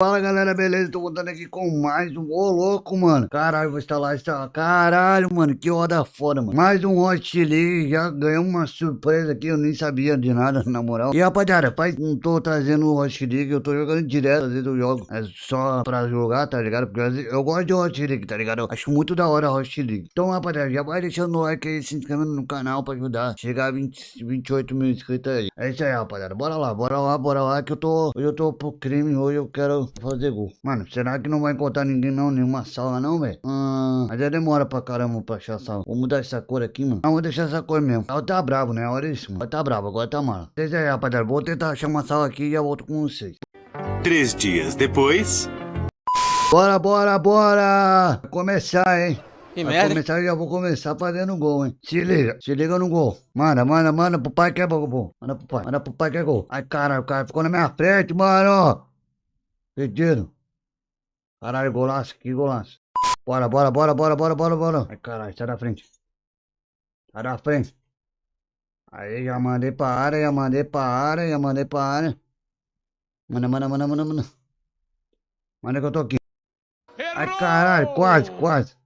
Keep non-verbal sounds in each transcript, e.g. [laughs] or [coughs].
Fala galera, beleza? Tô voltando aqui com mais um. Ô louco, mano. Caralho, vou instalar essa. Caralho, mano, que roda foda, mano. Mais um Hot League. Já ganhei uma surpresa aqui. Eu nem sabia de nada, [laughs] na moral. E rapaziada, pai, não tô trazendo o Hot League. Eu tô jogando direto. Às vezes eu jogo. É só pra jogar, tá ligado? Porque vezes eu gosto de Hot League, tá ligado? Eu acho muito da hora Hot League. Então, rapaziada, já vai deixando o like aí, se inscrevendo no canal pra ajudar. Chegar a 20, 28 mil inscritos aí. É isso aí, rapaziada. Bora lá, bora lá, bora lá. Que eu tô. Hoje eu tô pro crime. Hoje eu quero fazer gol. Mano, será que não vai encontrar ninguém não? Nenhuma sala não, velho? Ah, mas já demora pra caramba pra achar sala. Vou mudar essa cor aqui, mano. Não, vou deixar essa cor mesmo. Ela tá bravo, né? Olha isso, mano. Ela tá bravo, agora tá mala. Vocês aí, rapaziada. Vou tentar achar uma sala aqui e já volto com vocês. Três dias depois. Bora, bora, bora! Vai começar, hein? Que Vai merda. começar, eu já vou começar fazendo gol, hein? Se liga, se liga no gol. Manda, manda, manda pro pai que é gol. Manda pro pai, manda pro pai que é gol. Ai, caralho, o cara ficou na minha frente, mano. Pedido. Caralho, golaço, que golaço. Bora, bora, bora, bora, bora, bora, bora. Ai, caralho, sai da frente. Sai da frente. Aí, já mandei pra área, já mandei pra área, já mandei pra área. Manda, manda, manda, manda, manda. Manda que eu tô aqui. Ai, caralho, quase, quase.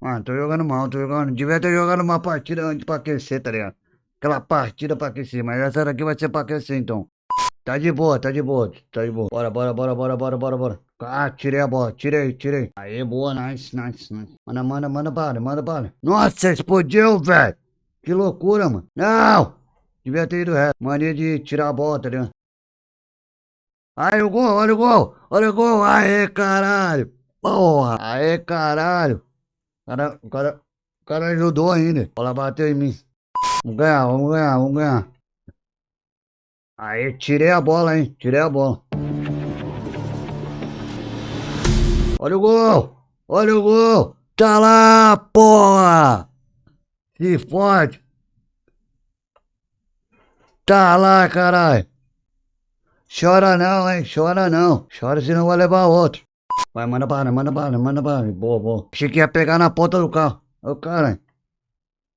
Mano, tô jogando mal, tô jogando. Devia ter jogado uma partida antes pra aquecer, tá ligado? Aquela partida pra aquecer, mas essa daqui vai ser pra aquecer então. Tá de boa, tá de boa, tá de boa. Bora, bora, bora, bora, bora, bora, bora. Ah, tirei a bola, tirei, tirei. Aí, boa, nice, nice, nice. Manda, manda, manda bala, manda bala. Nossa, explodiu, velho. Que loucura, mano. Não! Devia ter ido reto. Mania de tirar a bola, tá ligado? Aí, o gol, olha o gol, olha o gol. Aê, caralho. Porra, aê, caralho. Cara, o cara, o cara ajudou ainda. A bola bateu em mim. Vamos ganhar, vamos ganhar, vamos ganhar. Aí, tirei a bola, hein? Tirei a bola. Olha o gol! Olha o gol! Tá lá, porra! Se fode! Tá lá, caralho! Chora não, hein? Chora não. Chora senão vai levar outro. Vai, manda bala, manda bala, manda bala. Boa, boa. Achei que ia pegar na ponta do carro. Ô, cara.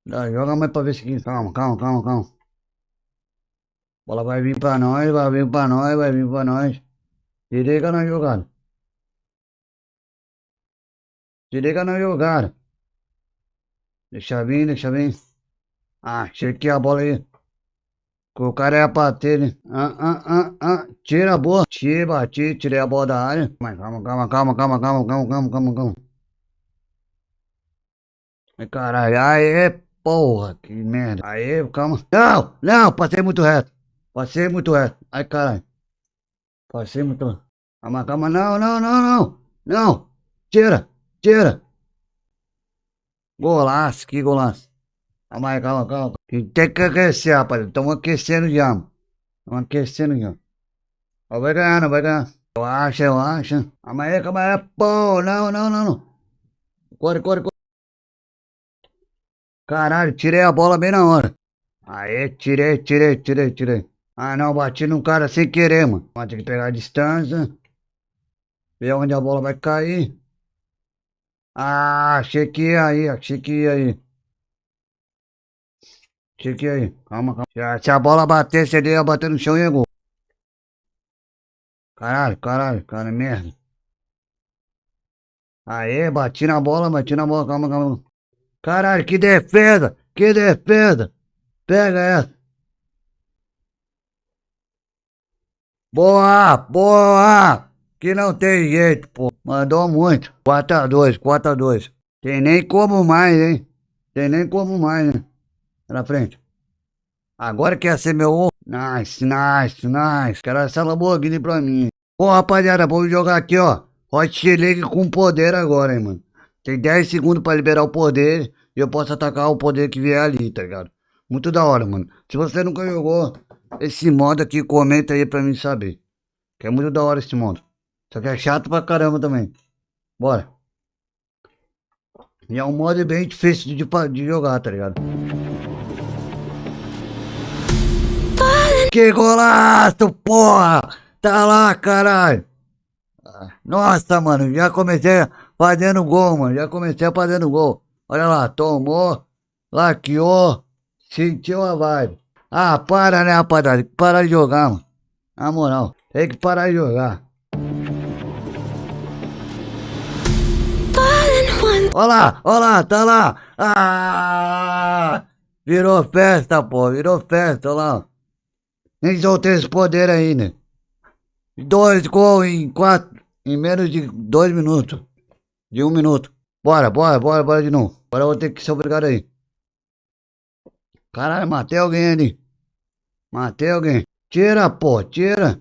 Joga mais pra ver se. Calma, calma, calma, calma. Bola vai vir pra nós, vai vir pra nós, vai vir pra nós. Se liga na jogada. Se liga na jogada. Deixa vir, deixa vir. Ah, achei que a bola aí. O cara ia bater, né? Ah, ah, ah, ah. Tira a bola. Tira, bati, tirei a bola da área. Mas calma, calma, calma, calma, calma, calma, calma, calma, calma. Ai, caralho, aê, porra, que merda. Aê, calma. Não, não, passei muito reto. Passei muito reto. Ai, caralho. Passei muito. Calma, calma, não, não, não, não. Não. Tira, tira. Golaço, que golaço. Calma aí, calma, calma. Tem que aquecer, rapaz. Estamos aquecendo já, mano. Estamos aquecendo já. Vai ganhar, não vai ganhar. Eu acho, eu acho. Calma aí, calma aí. Pô, não, não, não, não. Corre, corre, corre. Caralho, tirei a bola bem na hora. Aê, tirei, tirei, tirei, tirei. Ah, não, bati num cara sem querer, mano. Mas tem que pegar a distância. Ver onde a bola vai cair. Ah, achei que ia aí, achei que ia aí. Achei que ia aí. Calma, calma. Se a, bola batesse, ele ia bater no chão e ia gol. Caralho, caralho, cara, merda. Aê, bati na bola, bati na bola, calma, calma. Caralho, que defesa, que defesa. Pega essa. Boa, boa. Que não tem jeito, pô. Mandou muito. 4x2, 4x2. Tem nem como mais, hein? Tem nem como mais, né? Na frente. Agora quer ser meu? Nice, nice, nice. Quero essa Lamborghini pra mim. Ô, rapaziada, vamos jogar aqui, ó. Hot League com poder agora, hein, mano. Tem 10 segundos pra liberar o poder e eu posso atacar o poder que vier ali, tá ligado? Muito da hora, mano. Se você nunca jogou esse modo aqui, comenta aí pra mim saber. Que é muito da hora esse modo. Só que é chato pra caramba também. Bora. E é um modo bem difícil de, pa- de jogar, tá ligado? Que golaço, porra! Tá lá, caralho! Ah, Nossa, mano, já comecei fazendo gol, mano. Já comecei fazendo gol. Olha lá, tomou, laqueou, sentiu a vibe. Ah, para, né, rapaziada? Para de jogar, mano. Na moral, tem que parar de jogar. Olha lá, olha lá, tá lá. Ah, virou festa, pô, virou festa, olha lá. Nem soltei esse poder aí, né? Dois gols em quatro, em menos de dois minutos. De um minuto. Bora, bora, bora, bora de novo. Agora eu vou ter que ser obrigado aí. Caralho, matei alguém ali. Matei alguém. Tira, pô, tira.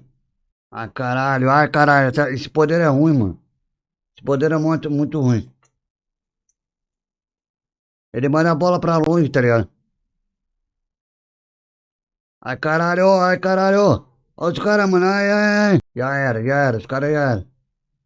Ai, caralho, ai, caralho. Esse poder é ruim, mano. Esse poder é muito, muito ruim. Ele manda a bola pra longe, tá ligado? Ai, caralho, ai, caralho. Olha os caras, mano. Ai, ai, ai. Já era, já era. Os caras já era.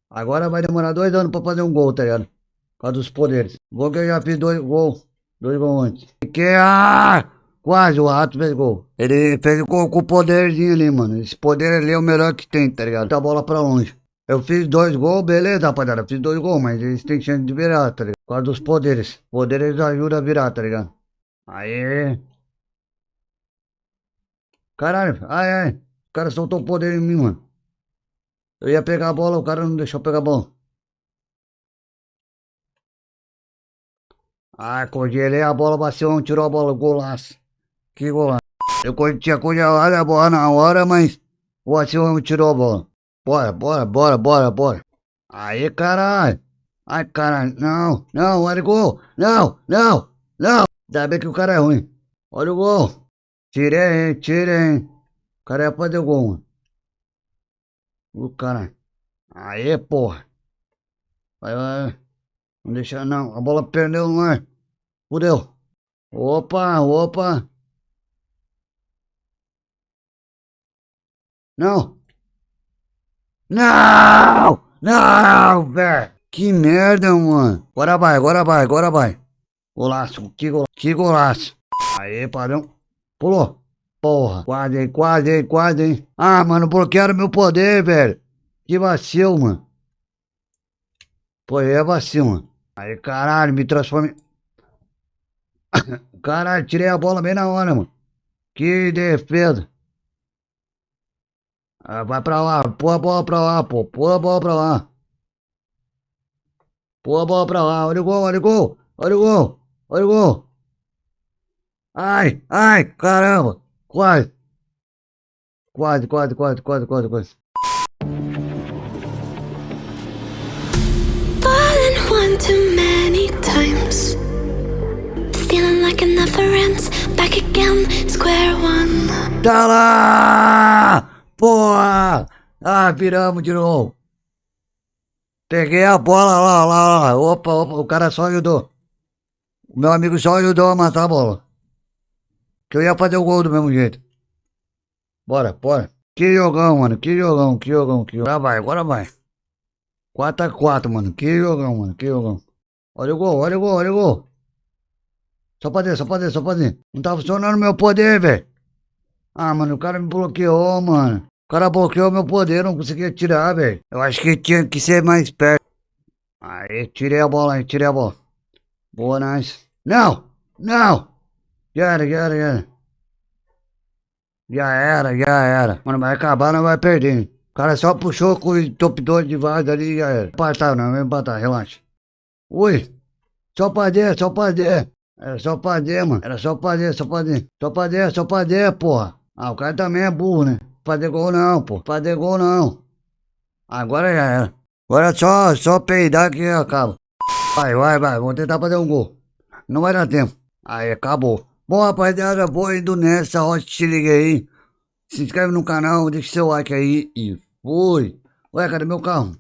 Agora vai demorar dois anos pra fazer um gol, tá ligado? Por causa dos poderes. Gol que eu já fiz dois gols. Dois gols antes. Que, ah! Quase, o Rato fez gol. Ele fez gol com o poderzinho ali, mano. Esse poder ali é o melhor que tem, tá ligado? Tá a bola pra longe. Eu fiz dois gols, beleza, rapaziada. Fiz dois gols, mas eles têm chance de virar, tá ligado? Por causa dos poderes. Poderes ajudam a virar, tá ligado? Aê. Caralho, ai, ai. O cara soltou o poder em mim, mano. Eu ia pegar a bola, o cara não deixou pegar a bola. Ah, congelei a bola, bateu, tirou a bola, golaço. Que golaço. Eu tinha congelado a bola na hora, mas o Acione tirou a bola. Bora, bora, bora, bora, bora. Aí, caralho. Ai, caralho. Não, não, olha o gol. Não, não, não. Ainda bem que o cara é ruim. Olha o gol. Tirei, hein, tirei, hein. O cara ia fazer o gol, mano. O cara. Aê, porra. Vai, vai. Não deixar, não. A bola perdeu no ar. Fudeu. Opa, opa. Não! Não! Não, velho! Que merda, mano! Agora vai, agora vai, agora vai! Golaço, que golaço, que golaço! Aê, padrão! Pulou! Porra! Quase, hein, quase, hein, quase, hein! Ah, mano, bloquearam meu poder, velho! Que vacilo, mano! Pô, é vacilo, mano! Aí, caralho, me transforme... [coughs] Caralho, tirei a bola bem na hora, mano! Que defesa! Ah, vai pra lá, pô a bola pra lá, pô, pô a bola pra lá. Pô a bola pra lá, olha o gol, olha o gol, olha o gol, olha o gol. Ai, ai, caramba, quase. Quase, quase, quase, quase, quase, quase. Fallen one too many times. Feeling like it never ends. Back again, square one. Tá lá! Ah, viramos de novo. Peguei a bola lá, lá, lá. Opa, opa, o cara só ajudou. O meu amigo só ajudou a matar a bola. Que eu ia fazer o gol do mesmo jeito. Bora, bora. Que jogão, mano. Que jogão, que jogão, que jogão. Agora vai, agora vai. 4x4, mano. Que jogão, mano. Que jogão. Olha o gol, olha o gol, olha o gol. Só pra só pra só pra. Não tá funcionando meu poder, velho. Ah, mano, o cara me bloqueou, mano. Cara bloqueou meu poder, não conseguia tirar, velho. Eu acho que tinha que ser mais perto. Aí, tirei a bola aí, tirei a bola. Boa, nice. Não! Não! Já era, já era, já era. Já era, já era. Mano, vai acabar, não vai perder. O cara só puxou com o top 2 de vaga ali e já era. Empatar, não, vai empatar, relaxa. Ui! Só pra só pra. Era só pra mano. Era só pra só pra. Só pra só pra dentro, porra. Ah, o cara também é burro, né? Fazer gol não, pô. Fazer gol não. Agora já era. Agora é só, só peidar que acaba. Vai, vai, vai. Vou tentar fazer um gol. Não vai dar tempo. Aí, acabou. Bom, rapaziada, vou indo nessa. Ó, se liga aí. Se inscreve no canal, deixa seu like aí e fui. Ué, cadê meu carro?